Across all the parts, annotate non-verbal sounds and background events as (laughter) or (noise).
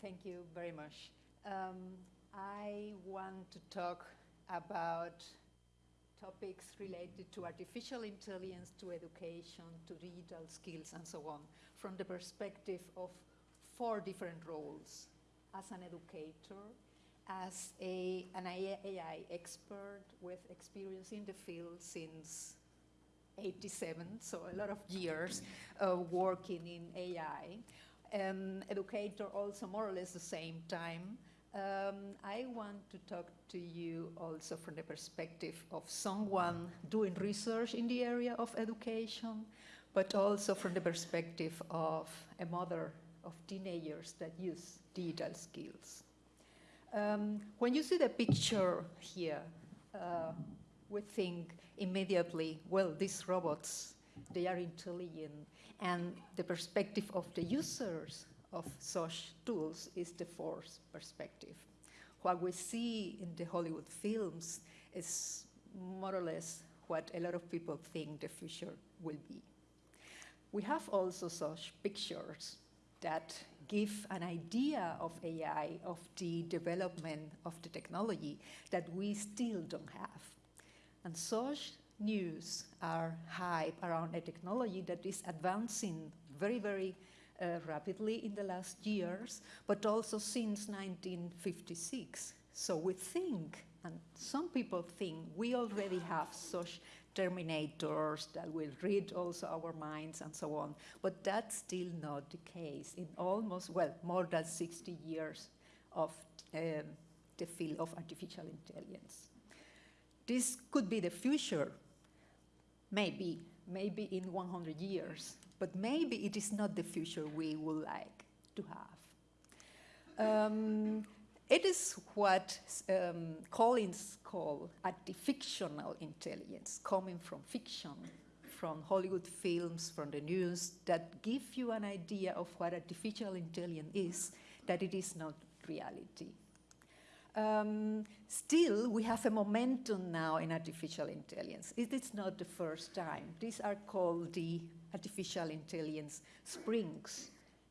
thank you very much. Um, I want to talk about topics related to artificial intelligence, to education, to digital skills, and so on, from the perspective of four different roles. As an educator, as a, an AI expert with experience in the field since 87, so a lot of years uh, working in AI. Um, educator also more or less the same time. Um, I want to talk to you also from the perspective of someone doing research in the area of education, but also from the perspective of a mother of teenagers that use digital skills. Um, when you see the picture here, uh, we think immediately, well, these robots, they are intelligent, and the perspective of the users of such tools is the force perspective. What we see in the Hollywood films is more or less what a lot of people think the future will be. We have also such pictures that give an idea of AI, of the development of the technology that we still don't have. And such news are hype around a technology that is advancing very, very uh, rapidly in the last years, but also since 1956. So we think, and some people think, we already have such terminators that will read also our minds and so on. But that's still not the case in almost, well, more than 60 years of um, the field of artificial intelligence. This could be the future, maybe, maybe in 100 years, but maybe it is not the future we would like to have. Um, it is what um, Collins called artifictional intelligence, coming from fiction, from Hollywood films, from the news, that give you an idea of what artificial intelligence is, that it is not reality. Um, still, we have a momentum now in artificial intelligence. It is not the first time. These are called the artificial intelligence springs.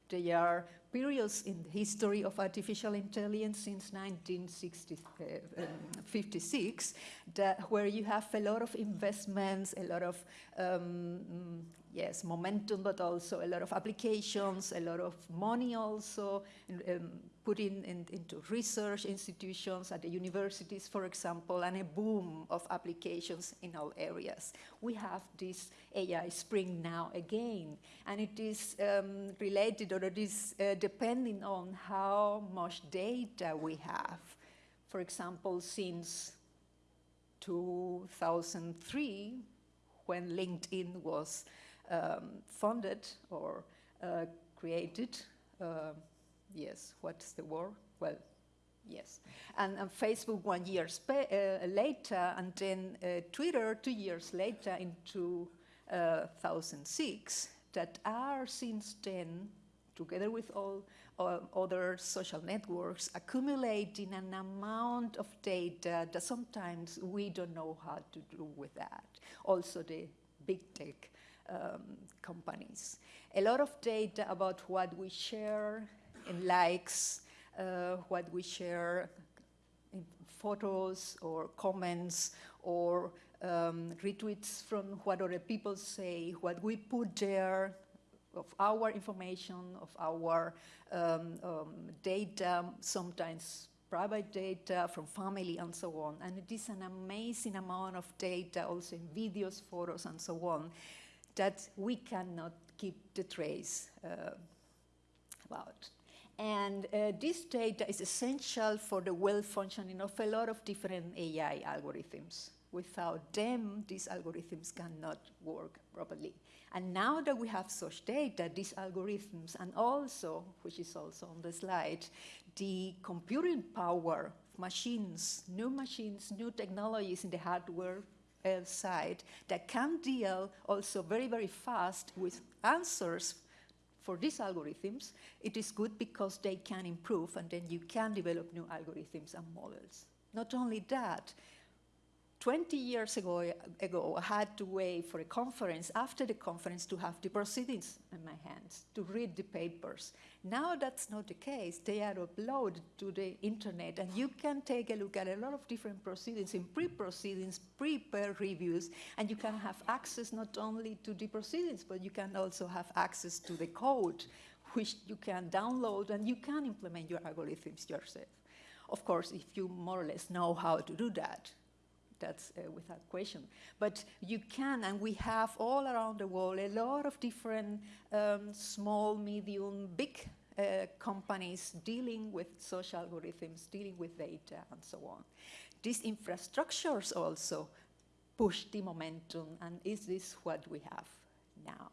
They are periods in the history of artificial intelligence since 1956, that, where you have a lot of investments, a lot of um, yes, momentum, but also a lot of applications, a lot of money also um, put in, in, into research institutions at the universities, for example, and a boom of applications in all areas. We have this AI spring now again, and it is um, related or it is uh, depending on how much data we have. For example, since 2003, when LinkedIn was um, funded or uh, created. Uh, yes, what's the word? Well, yes. And, and Facebook one year uh, later, and then uh, Twitter two years later in 2006, that are since then, together with all uh, other social networks, accumulating an amount of data that sometimes we don't know how to do with that. Also the big tech um, companies. A lot of data about what we share in likes, uh, what we share in photos or comments or um, retweets from what other people say, what we put there of our information, of our um, um, data, sometimes private data from family and so on. And it is an amazing amount of data, also in videos, photos, and so on, that we cannot keep the trace uh, about. And uh, this data is essential for the well-functioning of a lot of different AI algorithms. Without them, these algorithms cannot work properly. And now that we have such data, these algorithms, and also, which is also on the slide, the computing power of machines, new machines, new technologies in the hardware uh, side that can deal also very, very fast with answers for these algorithms, it is good because they can improve and then you can develop new algorithms and models. Not only that, 20 years ago, ago, I had to wait for a conference, after the conference, to have the proceedings in my hands, to read the papers. Now that's not the case. They are uploaded to the internet, and you can take a look at a lot of different proceedings in pre-proceedings, pre-peer reviews, and you can have access not only to the proceedings, but you can also have access to the code, which you can download, and you can implement your algorithms yourself. Of course, if you more or less know how to do that, that's uh, without question. But you can, and we have all around the world a lot of different um, small, medium, big uh, companies dealing with social algorithms, dealing with data, and so on. These infrastructures also push the momentum, and is this what we have now?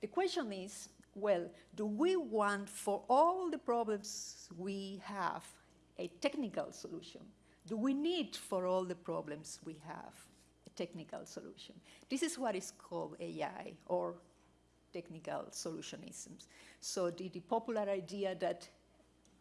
The question is, well, do we want for all the problems we have a technical solution? Do we need for all the problems we have a technical solution? This is what is called AI or technical solutionisms. So the, the popular idea that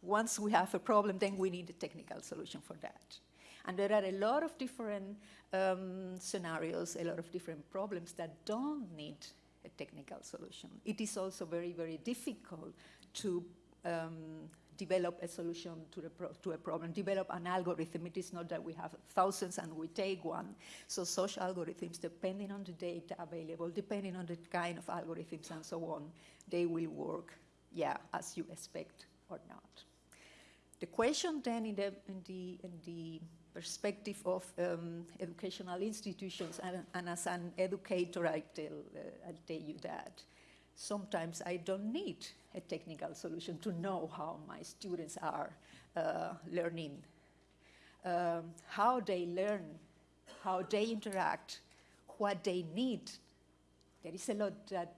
once we have a problem, then we need a technical solution for that. And there are a lot of different um, scenarios, a lot of different problems that don't need a technical solution. It is also very, very difficult to um, develop a solution to, to, a problem, develop an algorithm. It is not that we have thousands and we take one. So social algorithms, depending on the data available, depending on the kind of algorithms and so on, they will work, yeah, as you expect or not. The question then in the, in the, in the perspective of um, educational institutions, and, and, as an educator, I tell, uh, I tell you that sometimes I don't need a technical solution to know how my students are uh, learning, um, how they learn, how they interact, what they need. There is a lot that,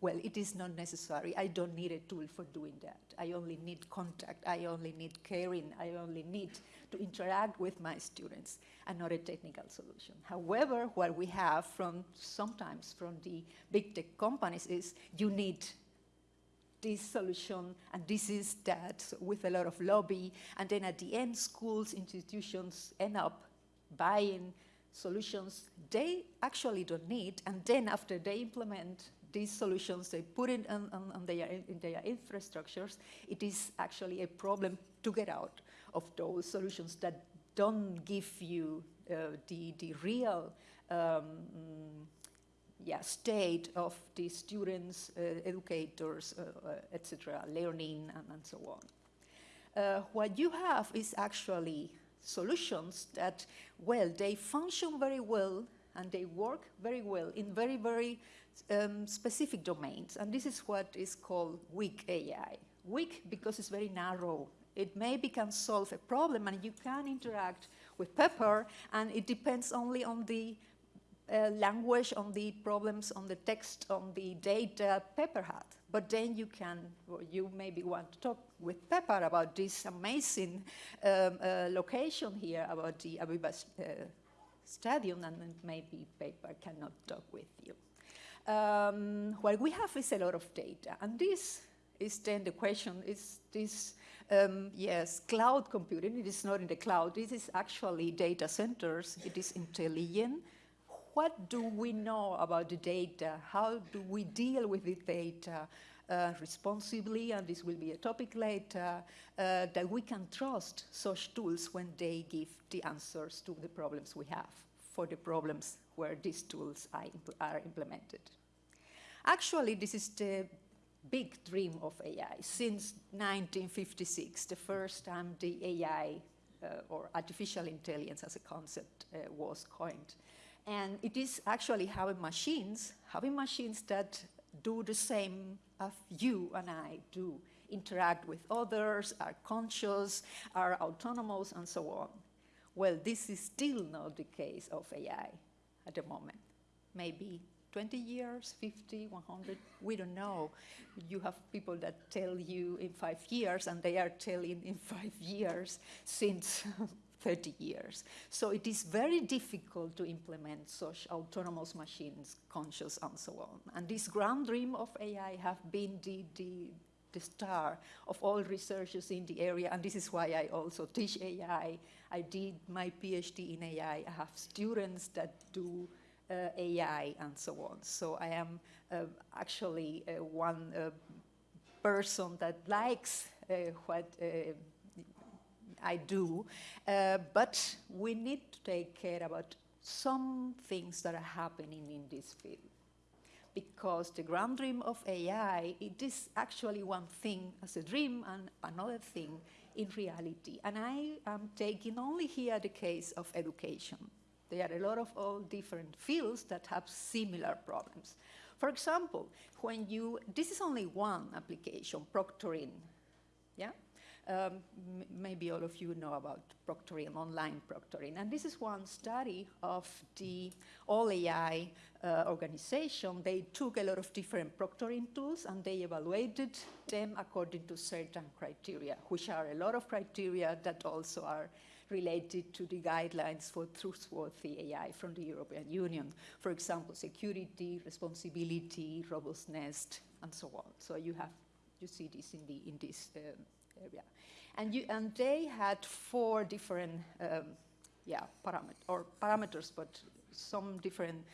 well, it is not necessary. I don't need a tool for doing that. I only need contact. I only need caring. I only need to interact with my students and not a technical solution. However, what we have from sometimes from the big tech companies is you need this solution and this is that with a lot of lobby. And then at the end schools institutions end up buying solutions they actually don't need. And then after they implement these solutions they put it on, on, on their, in their infrastructures it is actually a problem to get out of those solutions that don't give you uh, the, the real um, yeah, state of the students, uh, educators, uh, uh etc., learning, and, and, so on. Uh, what you have is actually solutions that, well, they function very well and they work very well in very, very um, specific domains. And this is what is called weak AI. Weak because it's very narrow. It maybe can solve a problem and you can interact with Pepper and it depends only on the uh, language, on the problems, on the text, on the data Pepper had. But then you can, you maybe want to talk with Pepper about this amazing um, uh, location here, about the Aviva uh, Stadium, and maybe Pepper cannot talk with you. Um, what we have is a lot of data, and this is then the question, is this, um, yes, cloud computing, it is not in the cloud, this is actually data centers, it is intelligent, what do we know about the data? How do we deal with the data uh, responsibly? And this will be a topic later, uh, that we can trust such tools when they give the answers to the problems we have for the problems where these tools are, impl are implemented. Actually, this is the big dream of AI. Since 1956, the first time the AI uh, or artificial intelligence as a concept uh, was coined. And it is actually having machines, having machines that do the same as you and I do, interact with others, are conscious, are autonomous, and so on. Well, this is still not the case of AI at the moment. Maybe 20 years, 50, 100, we don't know. You have people that tell you in five years, and they are telling in five years since (laughs) 30 years. So it is very difficult to implement such autonomous machines, conscious and so on. And this grand dream of AI have been the, the, the star of all researchers in the area, and this is why I also teach AI. I did my PhD in AI. I have students that do AI and so on. So I am uh, actually uh, one uh, person that likes uh, what I do, but we need to take care about some things that are happening in this field because the grand dream of AI, it is actually one thing as a dream and another thing in reality. And I am taking only here the case of education. There are a lot of all different fields that have similar problems. For example, when you, this is only one application, proctoring, yeah? Um, maybe all of you know about proctoring, online proctoring. And this is one study of the All AI uh, organization. They took a lot of different proctoring tools and they evaluated them according to certain criteria, which are a lot of criteria that also are related to the guidelines for trustworthy AI from the European Union. For example, security, responsibility, robustness, and so on. So you have, you see this in, the, in this um, area. And, you, and they had four different um, yeah, paramet or parameters, but some different,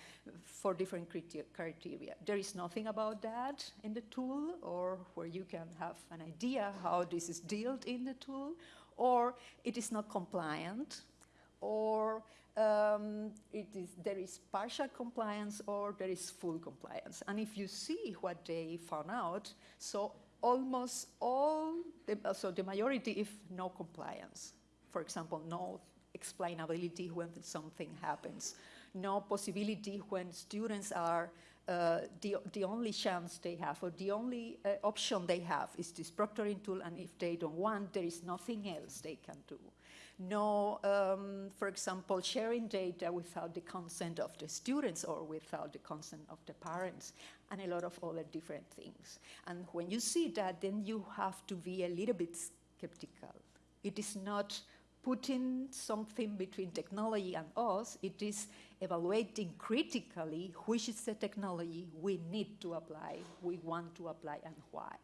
for different criteria. There is nothing about that in the tool or where you can have an idea how this is dealt in the tool, or it is not compliant, or um, it is, there is partial compliance or there is full compliance. And if you see what they found out, so almost all, the, so the majority if no compliance. For example, no explainability when something happens, no possibility when students are, uh, the, the only chance they have or the only uh, option they have is this proctoring tool and if they don't want, there is nothing else they can do no, um, for example, sharing data without the consent of the students or without the consent of the parents, and a lot of other different things. And when you see that, then you have to be a little bit skeptical. It is not putting something between technology and us, it is evaluating critically which is the technology we need to apply, we want to apply, and why.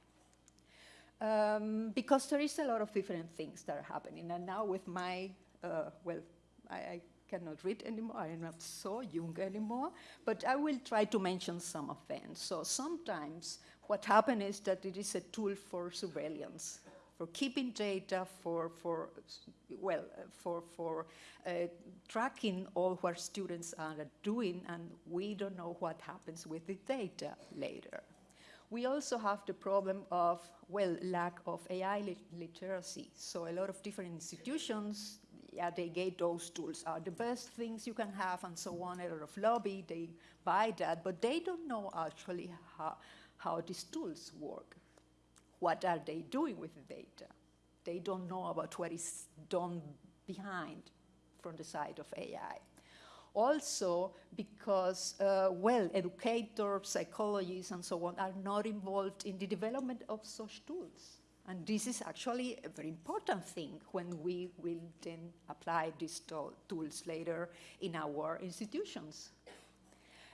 Um, because there is a lot of different things that are happening. And now with my, uh, well, I, I, cannot read anymore, I am not so young anymore, but I will try to mention some of them. So sometimes what happens is that it is a tool for surveillance, for keeping data, for, for well, for, for uh, tracking all what students are doing, and we don't know what happens with the data later. We also have the problem of, well, lack of AI lit literacy. So a lot of different institutions, yeah, they get those tools are the best things you can have and so on, a lot of lobby, they buy that, but they don't know actually how, how these tools work. What are they doing with the data? They don't know about what is done behind from the side of AI also because, uh, well, educators, psychologists, and so on are not involved in the development of such tools. And this is actually a very important thing when we will then apply these tools later in our institutions.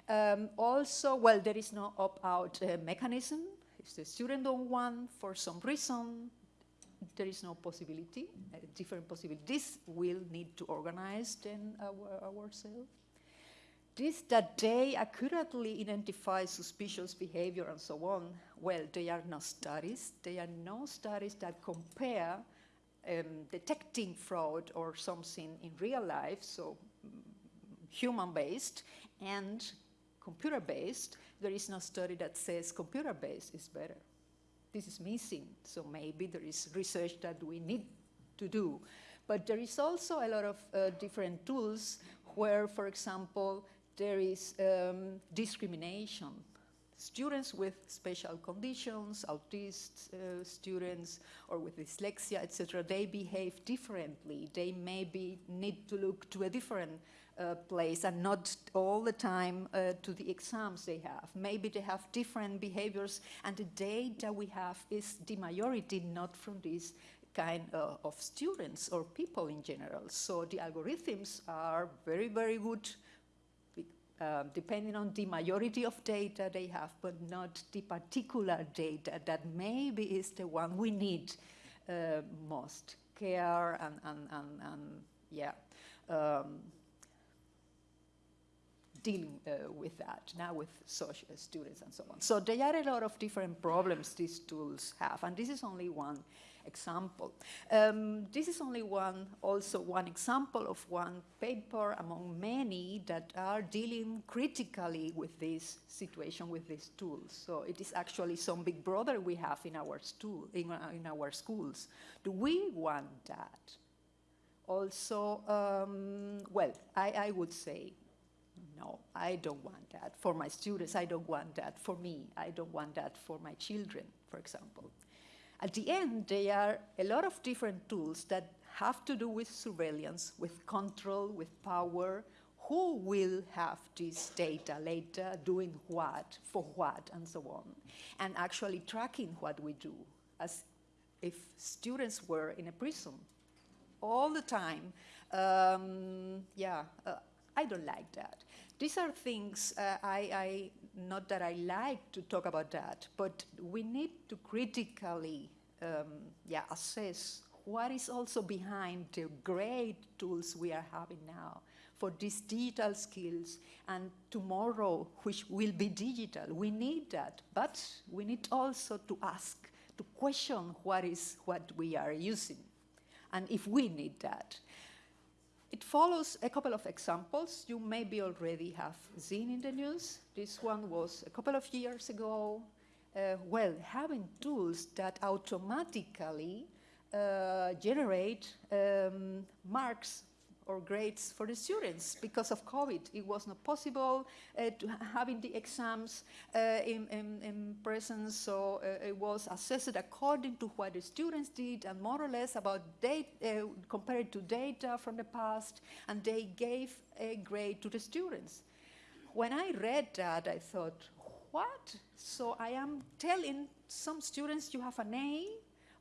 Um, also, well, there is no opt-out uh, mechanism. If the student don't want, for some reason, there is no possibility, different possibility. This will need to organize then our, ourselves. This that they accurately identify suspicious behavior and so on, well, they are no studies. They are no studies that compare um, detecting fraud or something in real life, so human-based, and computer-based. There is no study that says computer-based is better this is missing. So maybe there is research that we need to do. But there is also a lot of uh, different tools where, for example, there is um, discrimination. Students with special conditions, autist uh, students, or with dyslexia, etc., they behave differently. They maybe need to look to a different uh, place and not all the time uh, to the exams they have. Maybe they have different behaviors and the data we have is the majority not from this kind uh, of students or people in general. So the algorithms are very, very good uh, depending on the majority of data they have, but not the particular data that maybe is the one we need uh, most care and, and, and, and yeah, um, dealing uh, with that now with social students and so on. So there are a lot of different problems these tools have, and this is only one example. Um, this is only one, also one example of one paper among many that are dealing critically with this situation, with these tools. So it is actually some big brother we have in our, stool, in, uh, in our schools. Do we want that? Also, um, well, I, I would say no, I don't want that. For my students, I don't want that. For me, I don't want that for my children, for example. At the end, there are a lot of different tools that have to do with surveillance, with control, with power, who will have this data later, doing what, for what, and so on, and actually tracking what we do, as if students were in a prison all the time. Um, yeah, uh, I don't like that. These are things uh, I, I, not that I like to talk about that, but we need to critically um, yeah, assess what is also behind the great tools we are having now for these digital skills and tomorrow which will be digital. We need that, but we need also to ask, to question what is what we are using and if we need that. It follows a couple of examples you maybe already have seen in the news. This one was a couple of years ago. Uh, well, having tools that automatically uh, generate um, marks or grades for the students because of COVID. It was not possible uh, to having the exams uh, in, in, in, presence, so uh, it was assessed according to what the students did and more or less about data, uh, compared to data from the past, and they gave a grade to the students. When I read that, I thought, what? So I am telling some students you have an A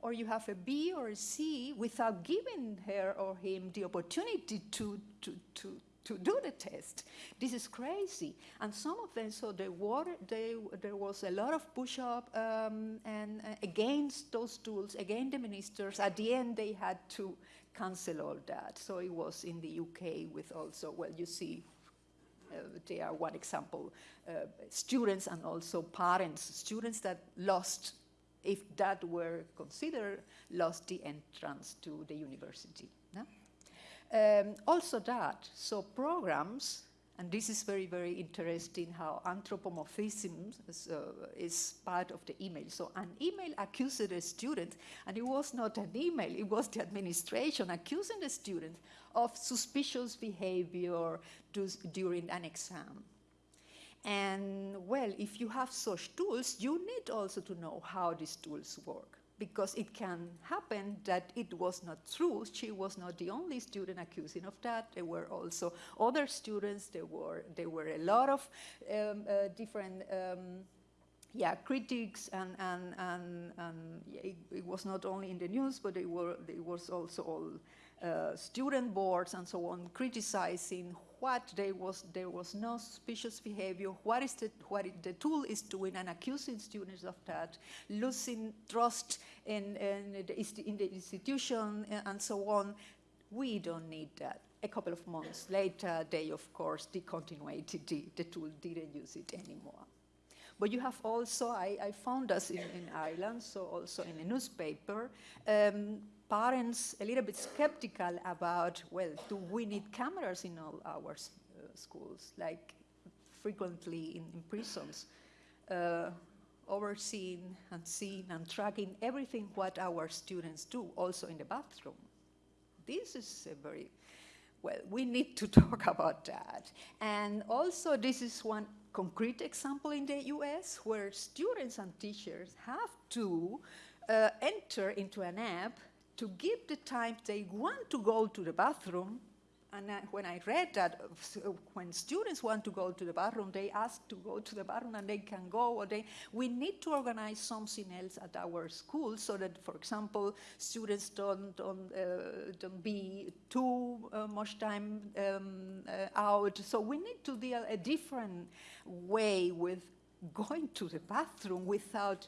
or you have a B or a C without giving her or him the opportunity to, to, to, to do the test. This is crazy. And some of them, so they were, they, there was a lot of push-up um, and uh, against those tools, against the ministers. At the end, they had to cancel all that. So it was in the UK with also, well, you see, uh, they are one example, uh, students and also parents, students that lost if that were considered, lost the entrance to the university. No? Um, also that, so programs, and this is very, very interesting how anthropomorphism is, uh, is, part of the email. So an email accused a student, and it was not an email, it was the administration accusing the student of suspicious behavior during an exam. And well, if you have such tools, you need also to know how these tools work because it can happen that it was not true. She was not the only student accusing of that. There were also other students. There were, there were a lot of um, uh, different um, yeah, critics and, and, and, and yeah, it, it, was not only in the news, but it, were, it was also all uh, student boards and so on criticizing what there was there was no suspicious behavior. What is the what the tool is doing and accusing students of that losing trust in, in, the, in the institution and so on. We don't need that. A couple of months later they of course discontinued the, the tool didn't use it anymore. But you have also, I, I found us in, in, Ireland, so also in a newspaper, um, parents a little bit skeptical about, well, do we need cameras in all our uh, schools, like frequently in, in prisons, uh, overseeing and seeing and tracking everything what our students do, also in the bathroom. This is a very, well, we need to (laughs) talk about that. And also this is one concrete example in the US where students and teachers have to uh, enter into an app to give the time they want to go to the bathroom and I, when I read that, uh, when students want to go to the bathroom, they ask to go to the bathroom and they can go. Or they, we need to organize something else at our school so that, for example, students don't don't, uh, don't be too uh, much time um, uh, out. So we need to deal a different way with going to the bathroom without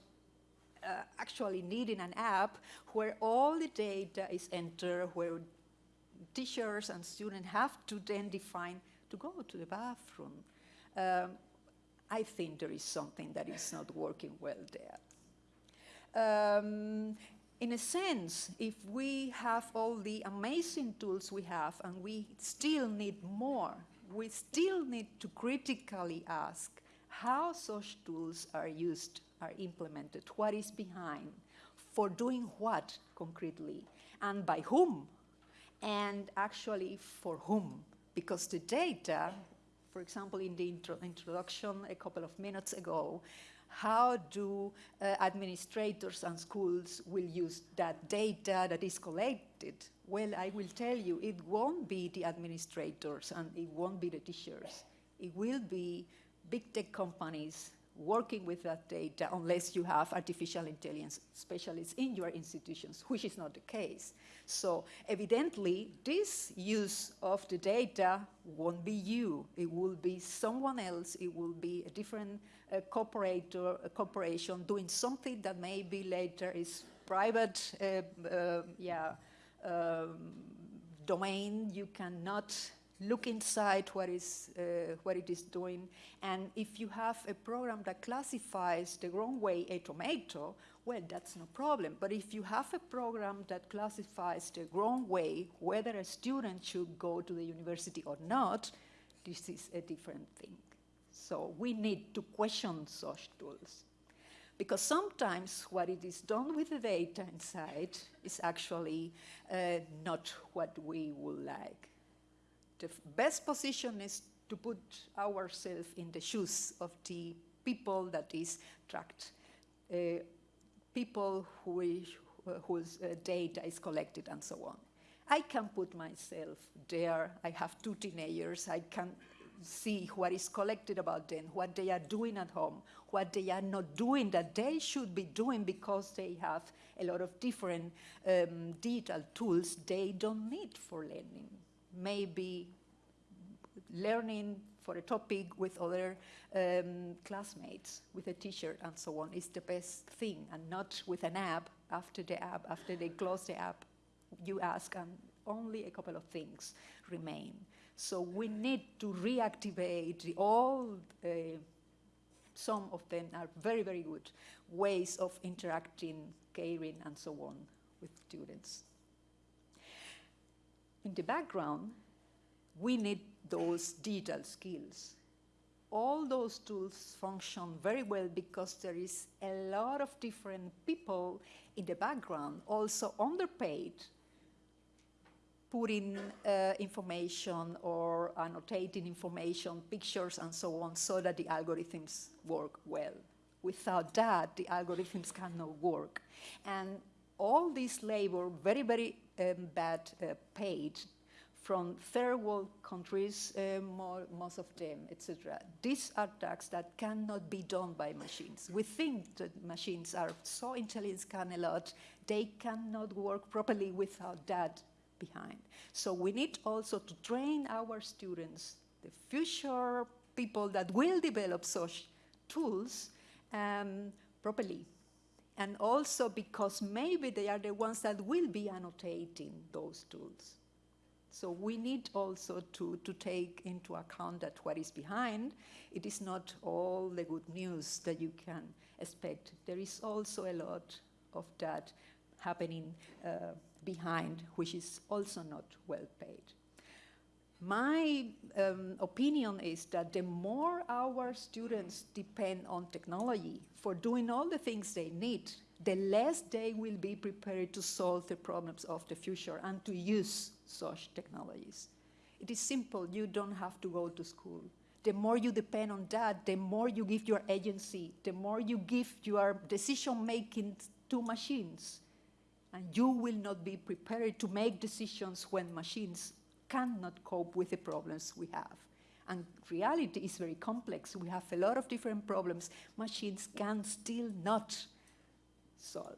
uh, actually needing an app where all the data is entered, where teachers and students have to then define to go to the bathroom. Um, I think there is something that is not working well there. Um, in a sense, if we have all the amazing tools we have and we still need more, we still need to critically ask how such tools are used, are implemented, what is behind, for doing what concretely, and by whom and actually for whom. Because the data, for example, in the intro introduction a couple of minutes ago, how do uh, administrators and schools will use that data that is collected? Well, I will tell you, it won't be the administrators and it won't be the teachers. It will be big tech companies working with that data unless you have artificial intelligence specialists in your institutions, which is not the case. So evidently, this use of the data won't be you. It will be someone else. It will be a different uh, corporator, a corporation doing something that maybe later is private, uh, uh, yeah, um, domain. You cannot look inside what, is, uh, what it is doing. And if you have a program that classifies the wrong way a tomato, well, that's no problem. But if you have a program that classifies the wrong way whether a student should go to the university or not, this is a different thing. So we need to question such tools. Because sometimes what it is done with the data inside is actually uh, not what we would like the best position is to put ourselves in the shoes of the people that is tracked, uh, people who is, whose uh, data is collected and so on. I can put myself there. I have two teenagers. I can see what is collected about them, what they are doing at home, what they are not doing that they should be doing because they have a lot of different um, digital tools they don't need for learning maybe learning for a topic with other um, classmates, with a teacher and so on is the best thing and not with an app after the app, after they close the app, you ask and only a couple of things remain. So we need to reactivate all, uh, some of them are very, very good ways of interacting, caring and so on with students. In the background, we need those digital skills. All those tools function very well because there is a lot of different people in the background, also underpaid, putting uh, information or annotating information, pictures and so on, so that the algorithms work well. Without that, the algorithms cannot work. And all this labor, very, very um, bad uh, paid from third world countries, uh, more, most of them, etc. These are tasks that cannot be done by machines. We think that machines are so intelligent, can a lot, they cannot work properly without that behind. So we need also to train our students, the future people that will develop such tools um, properly. And also because maybe they are the ones that will be annotating those tools. So we need also to, to take into account that what is behind, it is not all the good news that you can expect. There is also a lot of that happening uh, behind, which is also not well paid. My um, opinion is that the more our students depend on technology for doing all the things they need, the less they will be prepared to solve the problems of the future and to use such technologies. It is simple, you don't have to go to school. The more you depend on that, the more you give your agency, the more you give your decision making to machines. And you will not be prepared to make decisions when machines cannot cope with the problems we have. And reality is very complex. We have a lot of different problems machines can still not solve.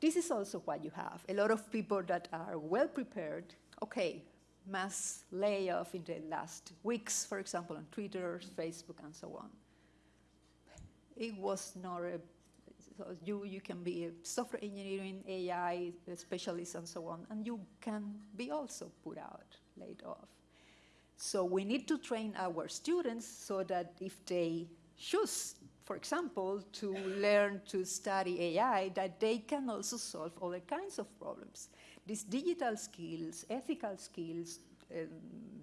This is also what you have. A lot of people that are well prepared, okay, mass layoff in the last weeks, for example, on Twitter, Facebook, and so on. It was not a, so you, you can be a software engineering, AI specialist, and so on, and you can be also put out, laid off. So we need to train our students so that if they choose, for example, to learn to study AI, that they can also solve other kinds of problems these digital skills, ethical skills, um,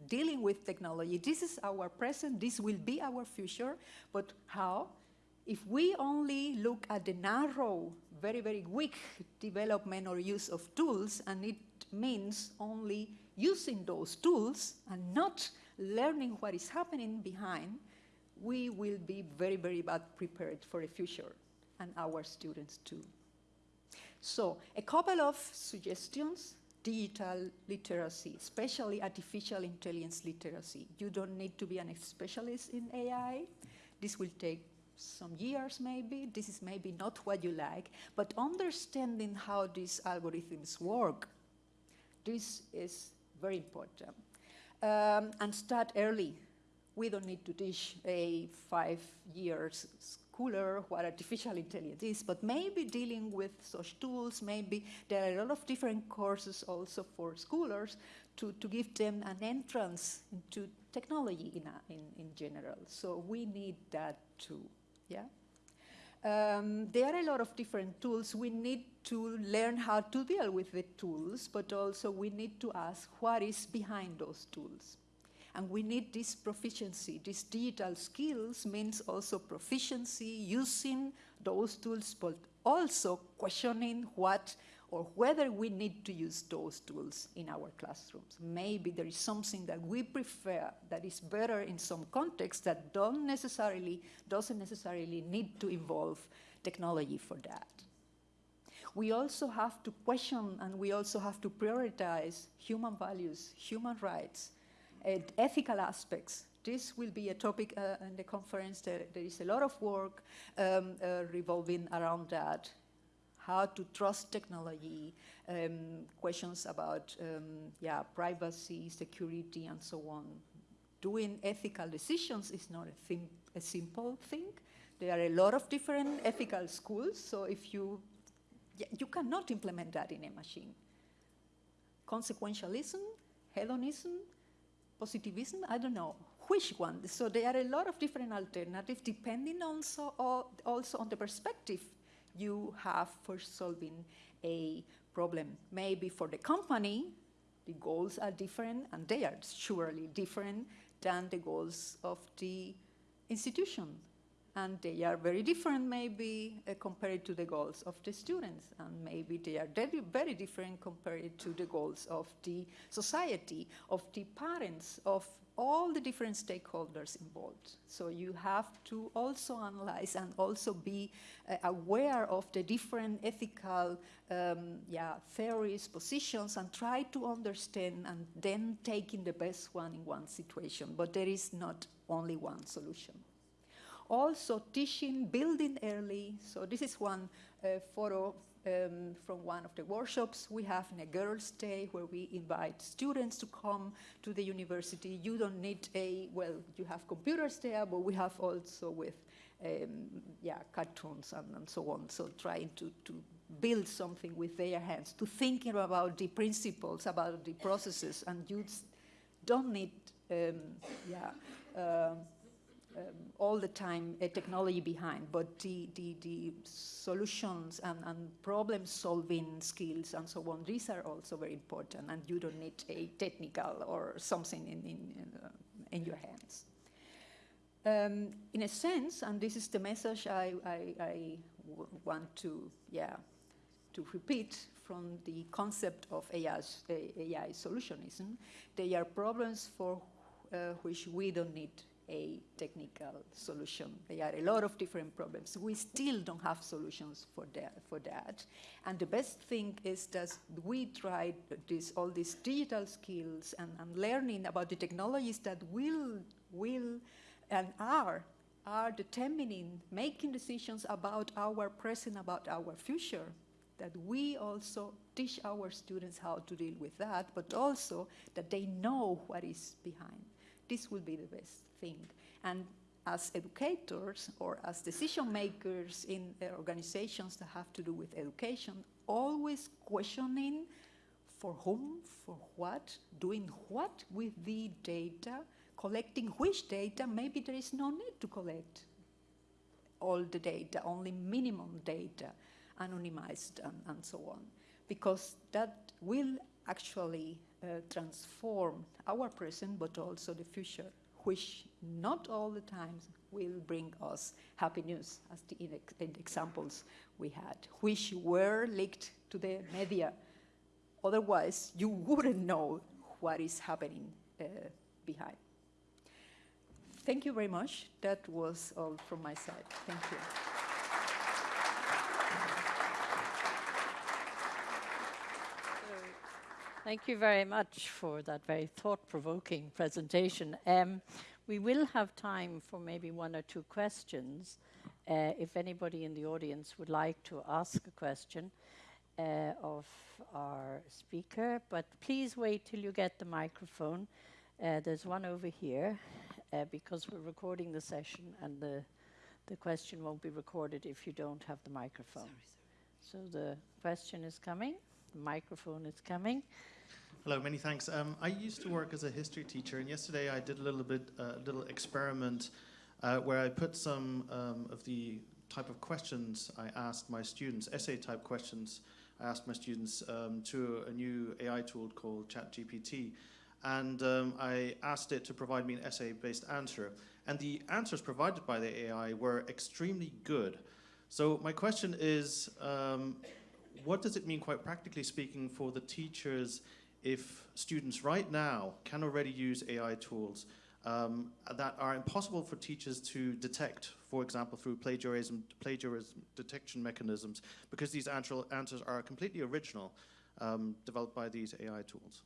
dealing with technology, this is our present, this will be our future, but how? If we only look at the narrow, very, very weak development or use of tools, and it means only using those tools and not learning what is happening behind, we will be very, very bad prepared for the future, and our students too. So a couple of suggestions, digital literacy, especially artificial intelligence literacy. You don't need to be an specialist in AI. This will take some years maybe. This is maybe not what you like, but understanding how these algorithms work, this is very important. Um, and start early. We don't need to teach a five years schooler what artificial intelligence is, but maybe dealing with such tools, maybe there are a lot of different courses also for schoolers to, to give them an entrance into technology in, a, in, in general. So we need that too, yeah? Um, there are a lot of different tools. We need to learn how to deal with the tools, but also we need to ask what is behind those tools. And we need this proficiency. These digital skills means also proficiency using those tools, but also questioning what or whether we need to use those tools in our classrooms. Maybe there is something that we prefer that is better in some context that don't necessarily, doesn't necessarily need to involve technology for that. We also have to question and we also have to prioritize human values, human rights, ethical aspects. This will be a topic uh, in the conference. There, there is a lot of work um, uh, revolving around that. How to trust technology, um, questions about um, yeah, privacy, security, and so on. Doing ethical decisions is not a, thing, a simple thing. There are a lot of different ethical schools, so if you, you cannot implement that in a machine. Consequentialism, hedonism, positivism, I don't know which one. So there are a lot of different alternatives depending also, also on the perspective you have for solving a problem. Maybe for the company, the goals are different and they are surely different than the goals of the institution. And they are very different maybe uh, compared to the goals of the students. And maybe they are very, different compared to the goals of the society, of the parents, of all the different stakeholders involved. So you have to also analyze and also be uh, aware of the different ethical um, yeah, theories, positions, and try to understand and then taking the best one in one situation. But there is not only one solution also teaching building early. So this is one uh, photo um, from one of the workshops we have in a girls' day where we invite students to come to the university. You don't need a, well, you have computers there, but we have also with, um, yeah, cartoons and, and, so on. So trying to, to build something with their hands, to thinking about the principles, about the processes, and you don't need, um, yeah, uh, um, all the time a technology behind, but the, the, the solutions and, and problem solving skills and so on, these are also very important and you don't need a technical or something in, in, in, uh, in your hands. Um, in a sense, and this is the message I, I, I want to, yeah, to repeat from the concept of AI, AI solutionism, they are problems for uh, which we don't need a technical solution. There are a lot of different problems. We still don't have solutions for that. For that. And the best thing is that we tried this, all these digital skills and, and learning about the technologies that will, will and are are determining, making decisions about our present, about our future, that we also teach our students how to deal with that, but also that they know what is behind. This will be the best thing. And as educators or as decision makers in uh, organizations that have to do with education, always questioning for whom, for what, doing what with the data, collecting which data, maybe there is no need to collect all the data, only minimum data, anonymized and, and so on, because that will actually uh, transform our present but also the future which not all the times will bring us happy news, as the in, examples we had, which were leaked to the media. Otherwise, you wouldn't know what is happening uh, behind. Thank you very much. That was all from my side. Thank you. Thank you very much for that very thought-provoking presentation. Um, we will have time for maybe one or two questions. Uh, if anybody in the audience would like to ask a question uh, of our speaker, but please wait till you get the microphone. Uh, there's one over here uh, because we're recording the session and the, the question won't be recorded if you don't have the microphone. Sorry, sorry. So the question is coming, microphone is coming. Hello, many thanks. Um, I used to work as a history teacher, and yesterday I did a little bit, a uh, little experiment uh, where I put some um, of the type of questions I asked my students, essay type questions, I asked my students um, to a new AI tool called ChatGPT. And um, I asked it to provide me an essay-based answer. And the answers provided by the AI were extremely good. So my question is, um, what does it mean, quite practically speaking, for the teachers if students right now can already use AI tools um, that are impossible for teachers to detect, for example, through plagiarism, plagiarism detection mechanisms, because these answers are completely original, um, developed by these AI tools.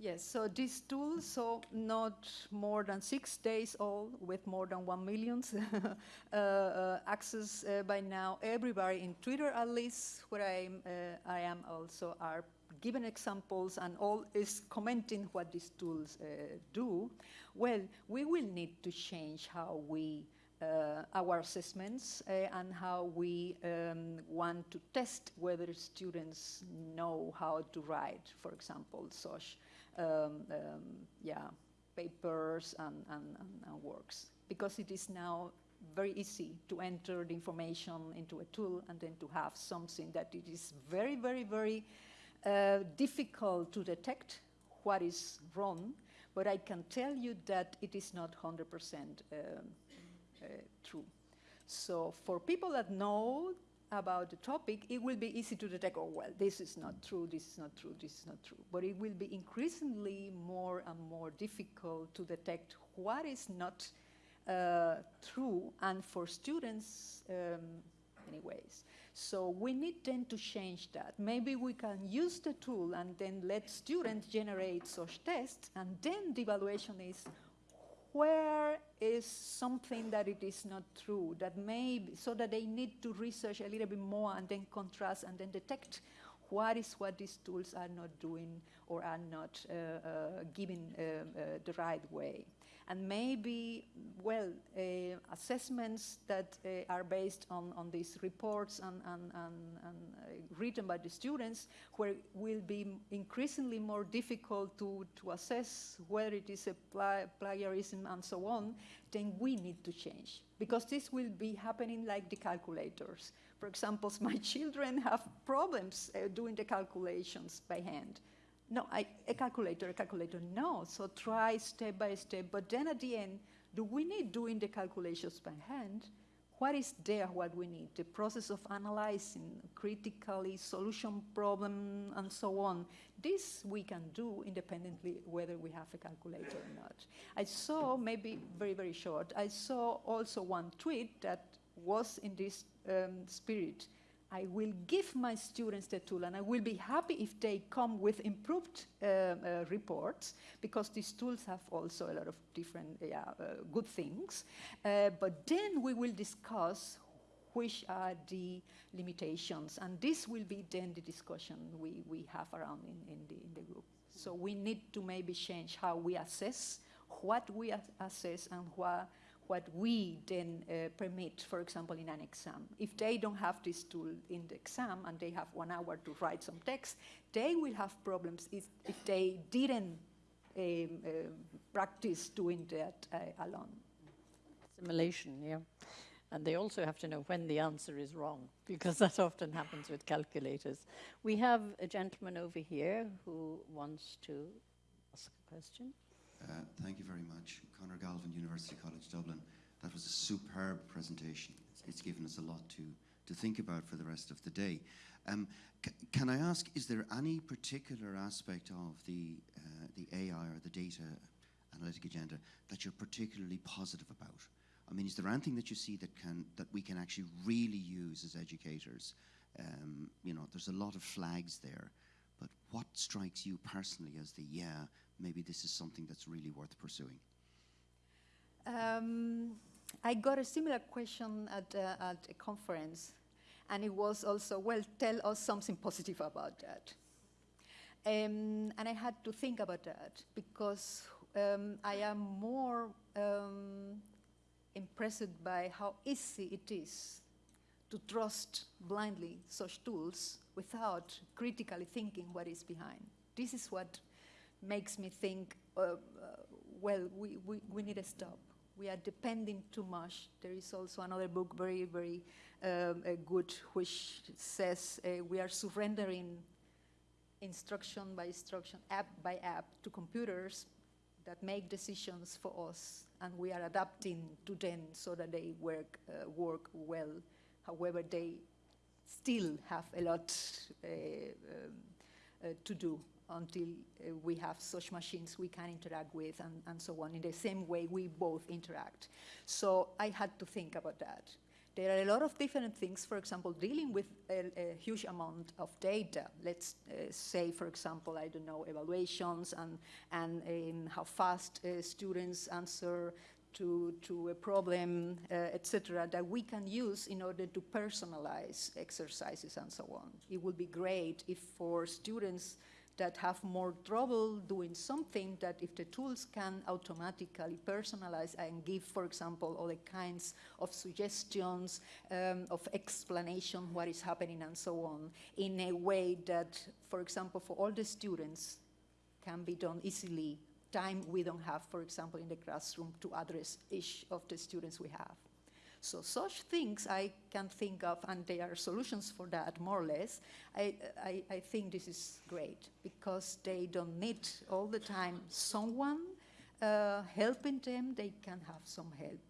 Yes, so these tools, so not more than six days old, with more than one million (laughs) uh, uh, access uh, by now. Everybody in Twitter, at least, where I'm, uh, I am also, are given examples and all is commenting what these tools uh, do, well, we will need to change how we uh, our assessments uh, and how we um, want to test whether students know how to write, for example, such um, um, yeah, papers and, and, and, works. Because it is now very easy to enter the information into a tool and then to have something that it is very, very, very uh, difficult to detect what is wrong, but I can tell you that it is not 100% um, uh, true. So for people that know about the topic, it will be easy to detect, oh, well, this is not true, this is not true, this is not true. But it will be increasingly more and more difficult to detect what is not uh, true, and for students, um, anyways. So we need then to change that. Maybe we can use the tool and then let students generate such tests, and then the evaluation is where is something that it is not true, that maybe, so that they need to research a little bit more and then contrast and then detect what is what these tools are not doing or are not uh, uh, giving uh, uh the right way and maybe, well, uh, assessments that uh, are based on, on these reports and, and, and, and uh, written by the students, where will be increasingly more difficult to, to assess whether it is a plagiarism and so on, then we need to change. Because this will be happening like the calculators. For example, (laughs) my children have problems uh, doing the calculations by hand no, I, a calculator, a calculator, no. So try step by step. But then at the end, do we need doing the calculations by hand? what is there what we need the process of analyzing critically solution problem and so on this we can do independently whether we have a calculator or not i saw maybe very very short i saw also one tweet that was in this um, spirit I will give my students the tool and I will be happy if they come with improved uh, uh, reports because these tools have also a lot of different yeah, uh, good things. Uh, but then we will discuss which are the limitations and this will be then the discussion we, we have around in, in, the, in the group. So we need to maybe change how we assess, what we assess and what what we then uh, permit, for example, in an exam. If they don't have this tool in the exam and they have one hour to write some text, they will have problems if, if they didn't um, uh, practice doing that uh, alone. Simulation, yeah. And they also have to know when the answer is wrong, because that often happens with calculators. We have a gentleman over here who wants to ask a question. Uh, thank you very much. Conor Galvin, University College Dublin. That was a superb presentation. It's, it's given us a lot to, to think about for the rest of the day. Um, can I ask, is there any particular aspect of the, uh, the AI or the data analytic agenda that you're particularly positive about? I mean, is there anything that you see that, can, that we can actually really use as educators? Um, you know, there's a lot of flags there, but what strikes you personally as the, yeah, maybe this is something that's really worth pursuing? Um, I got a similar question at, uh, at a conference, and it was also, well, tell us something positive about that. Um, and I had to think about that because um, I am more um, impressed by how easy it is to trust blindly such tools without critically thinking what is behind. This is what makes me think, uh, uh, well, we, we, we need to stop. We are depending too much. There is also another book, very, very um, good, which says uh, we are surrendering instruction by instruction, app by app, to computers that make decisions for us, and we are adapting to them so that they work, uh, work well. However, they still have a lot uh, um, uh, to do until uh, we have such machines we can interact with and, and so on in the same way we both interact. So I had to think about that. There are a lot of different things, for example, dealing with a, a huge amount of data. Let's uh, say, for example, I don't know, evaluations and, and um, how fast uh, students answer to, to a problem, uh, etc., that we can use in order to personalize exercises and so on. It would be great if for students that have more trouble doing something that if the tools can automatically personalize and give, for example, all the kinds of suggestions, um, of explanation, what is happening and so on, in a way that, for example, for all the students can be done easily, time we don't have, for example, in the classroom to address each of the students we have. So such things I can think of, and there are solutions for that, more or less. I, I, I think this is great because they don't need all the time someone uh, helping them. They can have some help.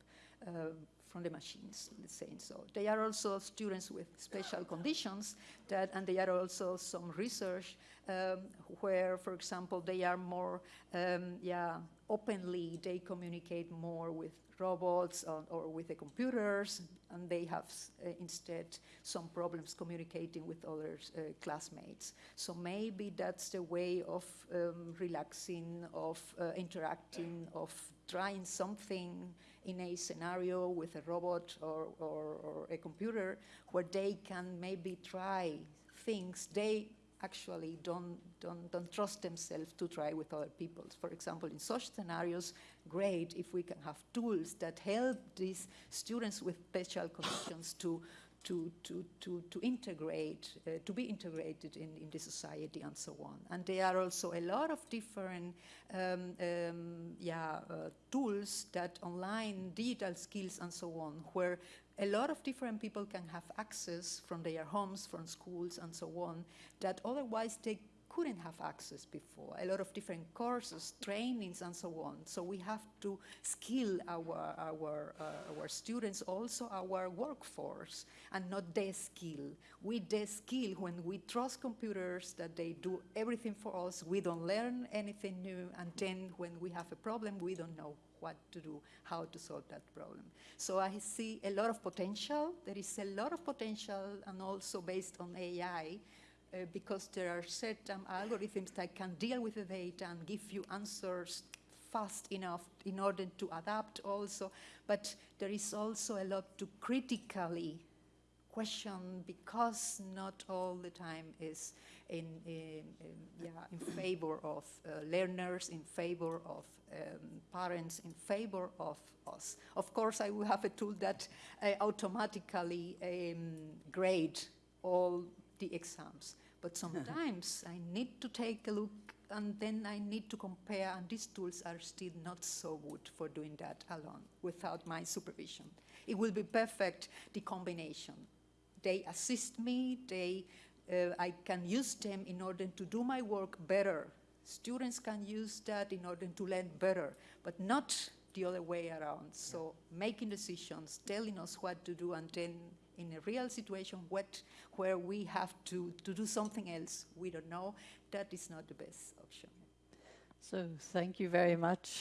Uh, from the machines, let's say so. They are also students with special conditions that, and they are also some research um, where, for example, they are more, um, yeah, openly, they communicate more with robots or, or with the computers, and they have uh, instead some problems communicating with other uh, classmates. So maybe that's the way of um, relaxing, of uh, interacting, of trying something in a scenario with a robot or, or, or a computer where they can maybe try things they actually don't, don't, don't trust themselves to try with other people. For example, in such scenarios, great if we can have tools that help these students with special conditions to, to, to, to, to integrate, uh, to be integrated in, in the society and so on. And there are also a lot of different um, um, yeah, uh, tools that online digital skills and so on, where a lot of different people can have access from their homes, from schools and so on, that otherwise they couldn't have access before. A lot of different courses, trainings, and so on. So we have to skill our our uh, our students, also our workforce, and not de-skill. We de-skill when we trust computers that they do everything for us. We don't learn anything new, and then when we have a problem, we don't know what to do, how to solve that problem. So I see a lot of potential. There is a lot of potential, and also based on AI, uh, because there are certain algorithms that can deal with the data and give you answers fast enough in order to adapt also. But there is also a lot to critically question because not all the time is in, in, in yeah, in favor of uh, learners, in favor of um, parents, in favor of us. Of course, I will have a tool that uh, automatically um, grade all the exams. But (laughs) sometimes I need to take a look and then I need to compare, and these tools are still not so good for doing that alone without my supervision. It will be perfect, the combination. They assist me, they, uh, I can use them in order to do my work better. Students can use that in order to learn better, but not the other way around. So making decisions, telling us what to do, and then in a real situation what, where we have to, to do something else we don't know, that is not the best option. So thank you very much.